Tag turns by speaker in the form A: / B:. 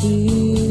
A: You.